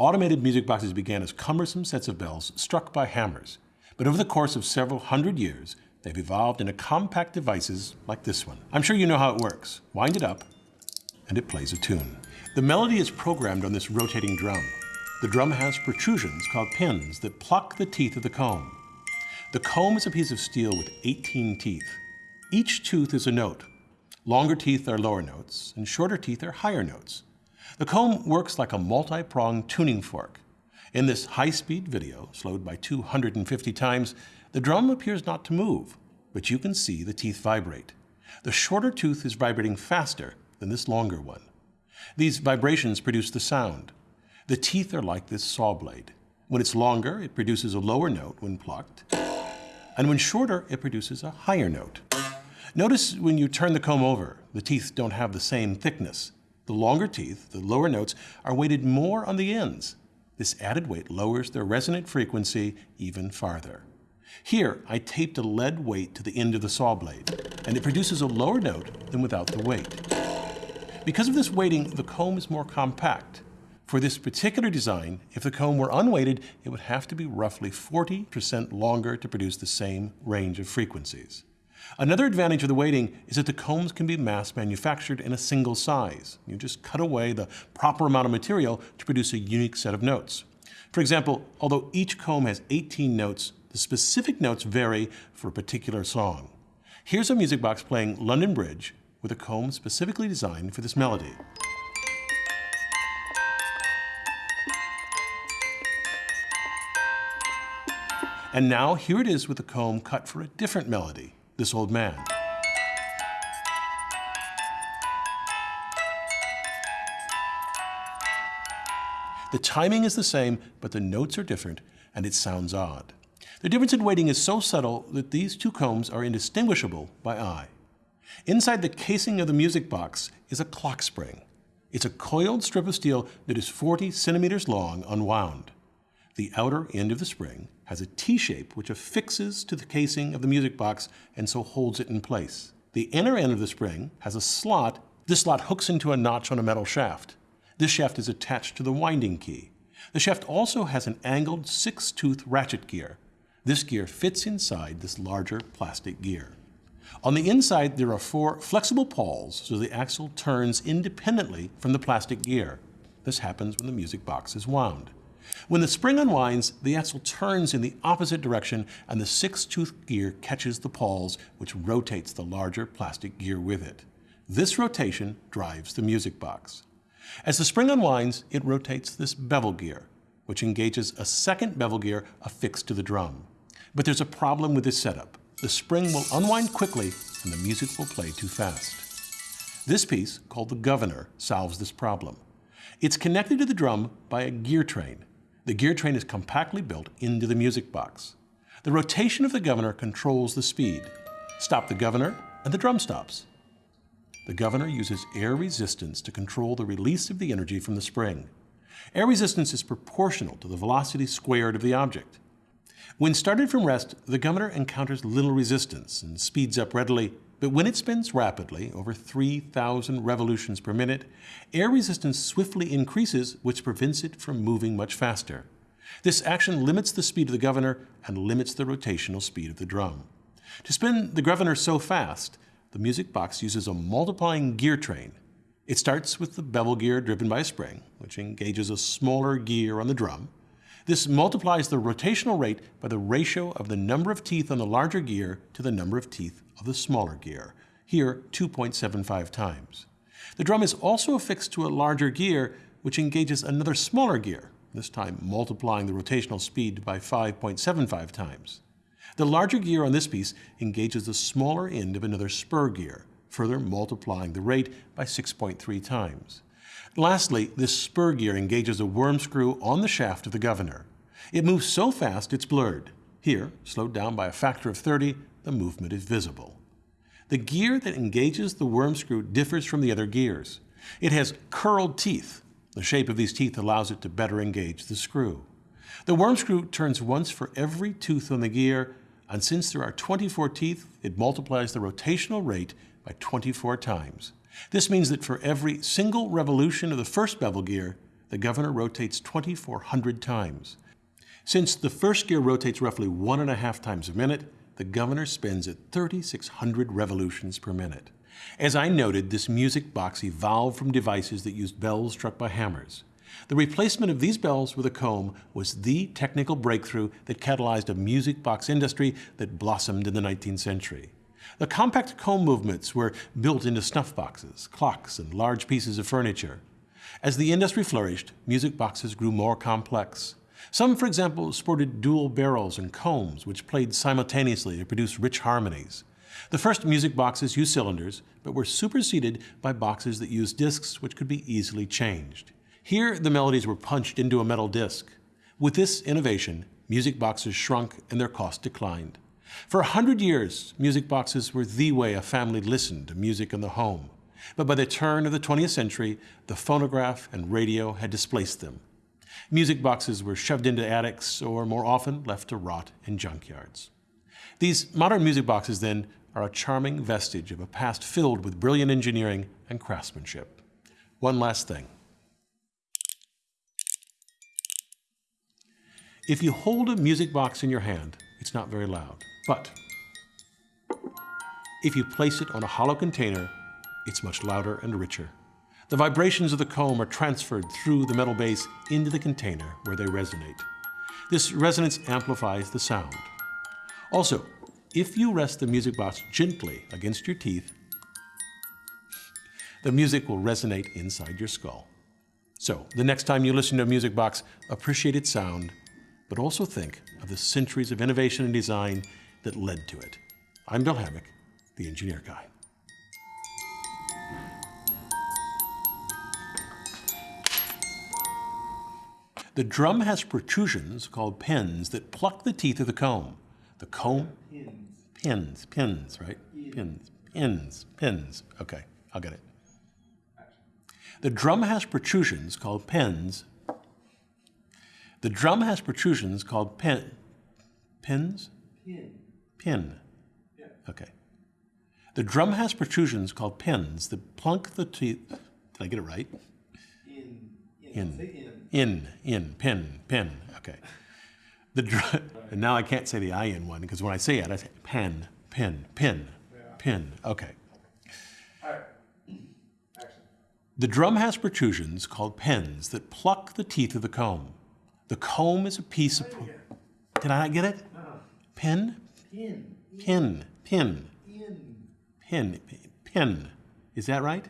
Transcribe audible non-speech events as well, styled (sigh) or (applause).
Automated music boxes began as cumbersome sets of bells struck by hammers, but over the course of several hundred years, they've evolved into compact devices like this one. I'm sure you know how it works. Wind it up, and it plays a tune. The melody is programmed on this rotating drum. The drum has protrusions called pins that pluck the teeth of the comb. The comb is a piece of steel with 18 teeth. Each tooth is a note. Longer teeth are lower notes, and shorter teeth are higher notes. The comb works like a multi-pronged tuning fork. In this high-speed video, slowed by 250 times, the drum appears not to move, but you can see the teeth vibrate. The shorter tooth is vibrating faster than this longer one. These vibrations produce the sound. The teeth are like this saw blade. When it's longer, it produces a lower note when plucked, and when shorter, it produces a higher note. Notice when you turn the comb over, the teeth don't have the same thickness. The longer teeth, the lower notes, are weighted more on the ends. This added weight lowers their resonant frequency even farther. Here, I taped a lead weight to the end of the saw blade, and it produces a lower note than without the weight. Because of this weighting, the comb is more compact. For this particular design, if the comb were unweighted, it would have to be roughly 40% longer to produce the same range of frequencies. Another advantage of the weighting is that the combs can be mass manufactured in a single size. You just cut away the proper amount of material to produce a unique set of notes. For example, although each comb has 18 notes, the specific notes vary for a particular song. Here's a music box playing London Bridge with a comb specifically designed for this melody. And now here it is with a comb cut for a different melody this old man. The timing is the same, but the notes are different, and it sounds odd. The difference in weighting is so subtle that these two combs are indistinguishable by eye. Inside the casing of the music box is a clock spring. It's a coiled strip of steel that is 40 centimeters long unwound. The outer end of the spring has a T-shape which affixes to the casing of the music box and so holds it in place. The inner end of the spring has a slot. This slot hooks into a notch on a metal shaft. This shaft is attached to the winding key. The shaft also has an angled six-tooth ratchet gear. This gear fits inside this larger plastic gear. On the inside, there are four flexible pawls so the axle turns independently from the plastic gear. This happens when the music box is wound. When the spring unwinds, the axle turns in the opposite direction and the six-tooth gear catches the pawls, which rotates the larger plastic gear with it. This rotation drives the music box. As the spring unwinds, it rotates this bevel gear, which engages a second bevel gear affixed to the drum. But there's a problem with this setup. The spring will unwind quickly and the music will play too fast. This piece, called the governor, solves this problem. It's connected to the drum by a gear train. The gear train is compactly built into the music box. The rotation of the governor controls the speed. Stop the governor, and the drum stops. The governor uses air resistance to control the release of the energy from the spring. Air resistance is proportional to the velocity squared of the object. When started from rest, the governor encounters little resistance and speeds up readily but when it spins rapidly, over 3,000 revolutions per minute, air resistance swiftly increases, which prevents it from moving much faster. This action limits the speed of the governor and limits the rotational speed of the drum. To spin the governor so fast, the music box uses a multiplying gear train. It starts with the bevel gear driven by a spring, which engages a smaller gear on the drum. This multiplies the rotational rate by the ratio of the number of teeth on the larger gear to the number of teeth of the smaller gear, here 2.75 times. The drum is also affixed to a larger gear which engages another smaller gear, this time multiplying the rotational speed by 5.75 times. The larger gear on this piece engages the smaller end of another spur gear, further multiplying the rate by 6.3 times. Lastly, this spur gear engages a worm screw on the shaft of the governor. It moves so fast it's blurred. Here, slowed down by a factor of 30, the movement is visible. The gear that engages the worm screw differs from the other gears. It has curled teeth. The shape of these teeth allows it to better engage the screw. The worm screw turns once for every tooth on the gear, and since there are 24 teeth, it multiplies the rotational rate by 24 times. This means that for every single revolution of the first bevel gear, the governor rotates 2,400 times. Since the first gear rotates roughly one and a half times a minute, the governor spins at 3,600 revolutions per minute. As I noted, this music box evolved from devices that used bells struck by hammers. The replacement of these bells with a comb was the technical breakthrough that catalyzed a music box industry that blossomed in the 19th century. The compact comb movements were built into snuff boxes, clocks, and large pieces of furniture. As the industry flourished, music boxes grew more complex. Some, for example, sported dual barrels and combs, which played simultaneously to produce rich harmonies. The first music boxes used cylinders, but were superseded by boxes that used discs which could be easily changed. Here, the melodies were punched into a metal disc. With this innovation, music boxes shrunk and their cost declined. For a hundred years, music boxes were the way a family listened to music in the home. But by the turn of the 20th century, the phonograph and radio had displaced them. Music boxes were shoved into attics or more often left to rot in junkyards. These modern music boxes, then, are a charming vestige of a past filled with brilliant engineering and craftsmanship. One last thing. If you hold a music box in your hand, it's not very loud. But if you place it on a hollow container, it's much louder and richer. The vibrations of the comb are transferred through the metal base into the container where they resonate. This resonance amplifies the sound. Also, if you rest the music box gently against your teeth, the music will resonate inside your skull. So, the next time you listen to a music box, appreciate its sound, but also think of the centuries of innovation and design that led to it. I'm Bill Hammack, the Engineer Guy. The drum has protrusions called pins that pluck the teeth of the comb. The comb? Pins. Pins, pins, right? Pins, pins, pins. Okay, I'll get it. The drum has protrusions called pins. The drum has protrusions called pin, pins? Pin. Pin. Yeah. Okay. The drum has protrusions called pins that plunk the teeth. Did I get it right? In. In. In. In, in, pin, pin. Okay. The dr- (laughs) and now I can't say the I in one because when I say it, I say pen, pin, pin, Yeah. pin. Okay. All right. Action. The drum has protrusions called pins that pluck the teeth of the comb. The comb is a piece of. Did I not get it? No. Pin, Pin. pin, pin, In. pin, pin. Is that right?